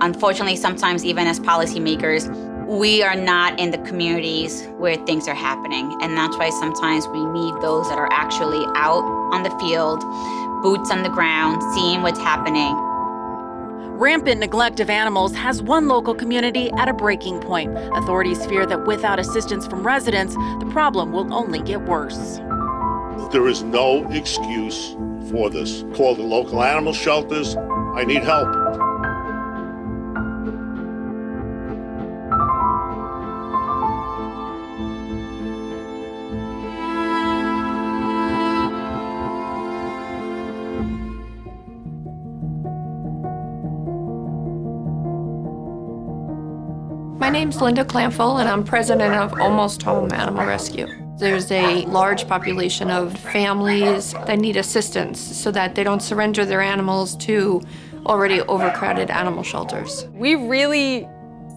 Unfortunately, sometimes even as policymakers, we are not in the communities where things are happening. And that's why sometimes we need those that are actually out on the field, boots on the ground, seeing what's happening. Rampant neglect of animals has one local community at a breaking point. Authorities fear that without assistance from residents, the problem will only get worse. There is no excuse for this. Call the local animal shelters. I need help. My name's Linda Clamful, and I'm president of Almost Home Animal Rescue. There's a large population of families that need assistance so that they don't surrender their animals to already overcrowded animal shelters. We really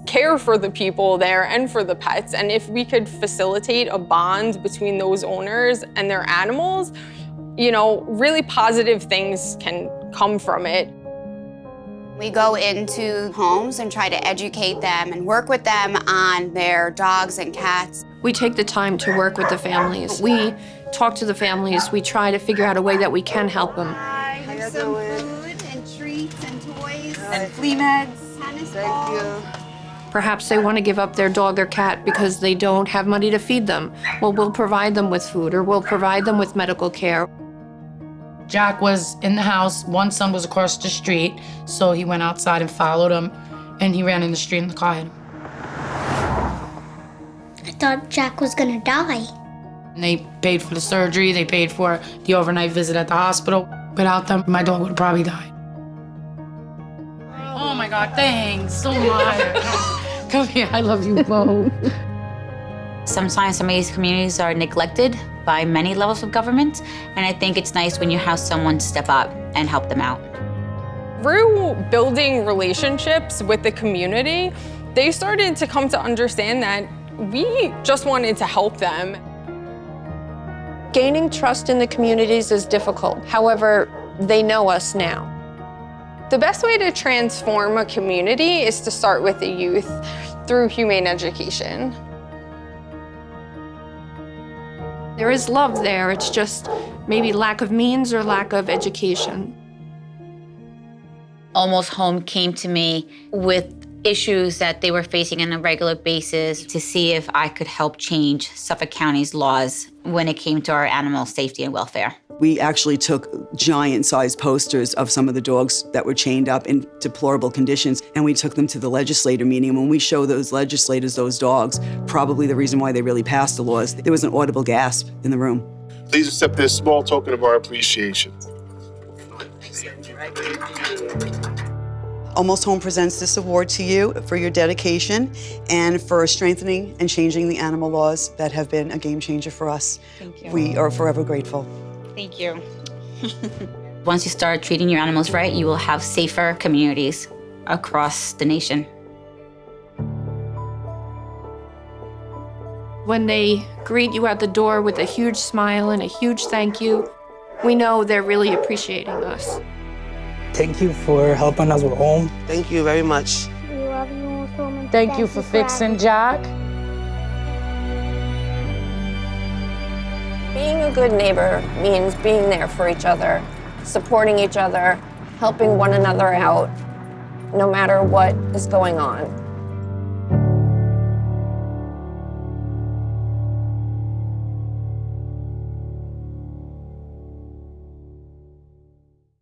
care for the people there and for the pets, and if we could facilitate a bond between those owners and their animals, you know, really positive things can come from it. We go into homes and try to educate them and work with them on their dogs and cats. We take the time to work with the families. We talk to the families. We try to figure out a way that we can help them. Here's some food and treats and toys. And flea meds. Tennis Thank balls. you. Perhaps they want to give up their dog or cat because they don't have money to feed them. Well, we'll provide them with food or we'll provide them with medical care. Jack was in the house. One son was across the street, so he went outside and followed him, and he ran in the street and the car hit him. I thought Jack was gonna die. And they paid for the surgery, they paid for the overnight visit at the hospital. Without them, my dog would probably die. Oh my God, thanks so much. Come here, I love you both. Sometimes some of these communities are neglected by many levels of government, and I think it's nice when you have someone step up and help them out. Through building relationships with the community, they started to come to understand that we just wanted to help them. Gaining trust in the communities is difficult. However, they know us now. The best way to transform a community is to start with the youth through humane education. There is love there. It's just maybe lack of means or lack of education. Almost Home came to me with issues that they were facing on a regular basis to see if I could help change Suffolk County's laws when it came to our animal safety and welfare. We actually took giant-sized posters of some of the dogs that were chained up in deplorable conditions, and we took them to the legislator meeting. When we show those legislators those dogs, probably the reason why they really passed the laws, there was an audible gasp in the room. Please accept this small token of our appreciation. Almost Home presents this award to you for your dedication and for strengthening and changing the animal laws that have been a game changer for us. Thank you. We are forever grateful. Thank you. Once you start treating your animals right, you will have safer communities across the nation. When they greet you at the door with a huge smile and a huge thank you, we know they're really appreciating us. Thank you for helping us with home. Thank you very much. We love you so much. Thank you for fixing Jack. Being a good neighbor means being there for each other, supporting each other, helping one another out, no matter what is going on.